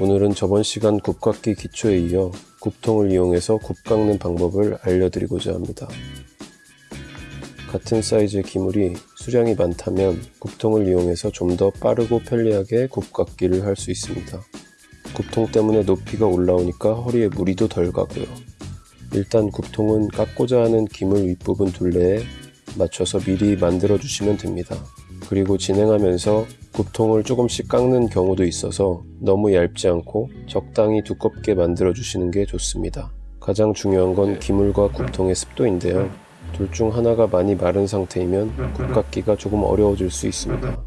오늘은 저번 시간 굽깎기 기초에 이어 굽통을 이용해서 굽 깎는 방법을 알려드리고자 합니다. 같은 사이즈의 기물이 수량이 많다면 굽통을 이용해서 좀 더 빠르고 편리하게 굽 깎기를 할 수 있습니다. 굽통 때문에 높이가 올라오니까 허리에 무리도 덜 가고요. 일단 굽통은 깎고자 하는 기물 윗부분 둘레에 맞춰서 미리 만들어 주시면 됩니다. 그리고 진행하면서 굽통을 조금씩 깎는 경우도 있어서 너무 얇지 않고 적당히 두껍게 만들어 주시는 게 좋습니다. 가장 중요한 건 기물과 굽통의 습도인데요. 둘 중 하나가 많이 마른 상태이면 굽깎기가 조금 어려워질 수 있습니다.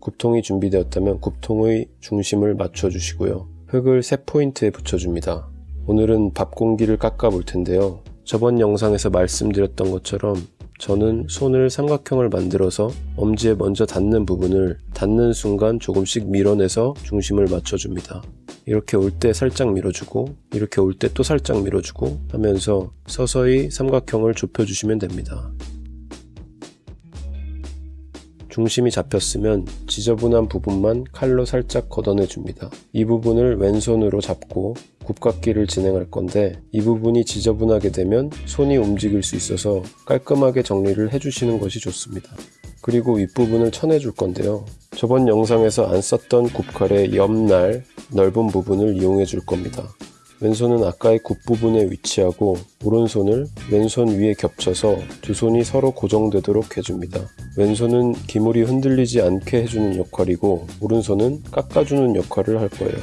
굽통이 준비되었다면 굽통의 중심을 맞춰 주시고요. 흙을 3포인트에 붙여줍니다. 오늘은 밥 공기를 깎아 볼 텐데요. 저번 영상에서 말씀드렸던 것처럼 저는 손을 삼각형을 만들어서 엄지에 먼저 닿는 부분을 닿는 순간 조금씩 밀어내서 중심을 맞춰줍니다. 이렇게 올 때 살짝 밀어주고 이렇게 올 때 또 살짝 밀어주고 하면서 서서히 삼각형을 좁혀주시면 됩니다. 중심이 잡혔으면 지저분한 부분만 칼로 살짝 걷어내 줍니다. 이 부분을 왼손으로 잡고 굽깎기를 진행할 건데 이 부분이 지저분하게 되면 손이 움직일 수 있어서 깔끔하게 정리를 해주시는 것이 좋습니다. 그리고 윗부분을 쳐내 줄 건데요. 저번 영상에서 안 썼던 굽칼의 옆날 넓은 부분을 이용해 줄 겁니다. 왼손은 아까의 굽 부분에 위치하고 오른손을 왼손 위에 겹쳐서 두 손이 서로 고정되도록 해줍니다. 왼손은 기물이 흔들리지 않게 해주는 역할이고 오른손은 깎아주는 역할을 할 거예요.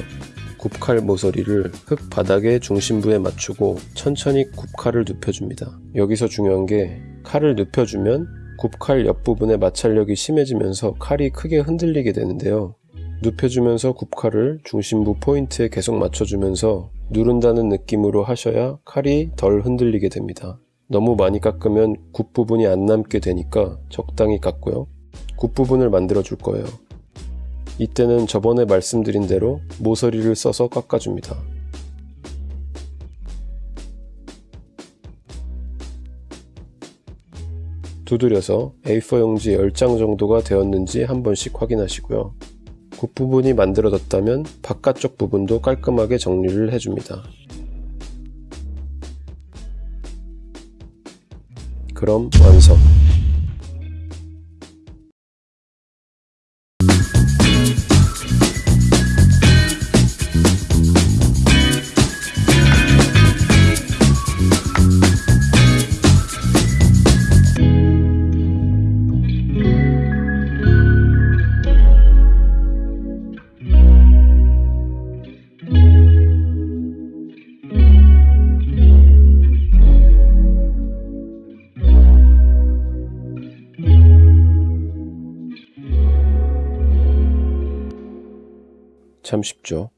굽칼 모서리를 흙 바닥의 중심부에 맞추고 천천히 굽칼을 눕혀줍니다. 여기서 중요한 게 칼을 눕혀주면 굽칼 옆부분의 마찰력이 심해지면서 칼이 크게 흔들리게 되는데요. 눕혀주면서 굽칼을 중심부 포인트에 계속 맞춰주면서 누른다는 느낌으로 하셔야 칼이 덜 흔들리게 됩니다. 너무 많이 깎으면 굽 부분이 안 남게 되니까 적당히 깎고요. 굽 부분을 만들어 줄 거예요. 이때는 저번에 말씀드린 대로 모서리를 써서 깎아줍니다. 두드려서 A4 용지 10장 정도가 되었는지 한 번씩 확인하시고요. 굽부분이 만들어졌다면 바깥쪽 부분도 깔끔하게 정리를 해줍니다. 그럼 완성! 참 쉽죠.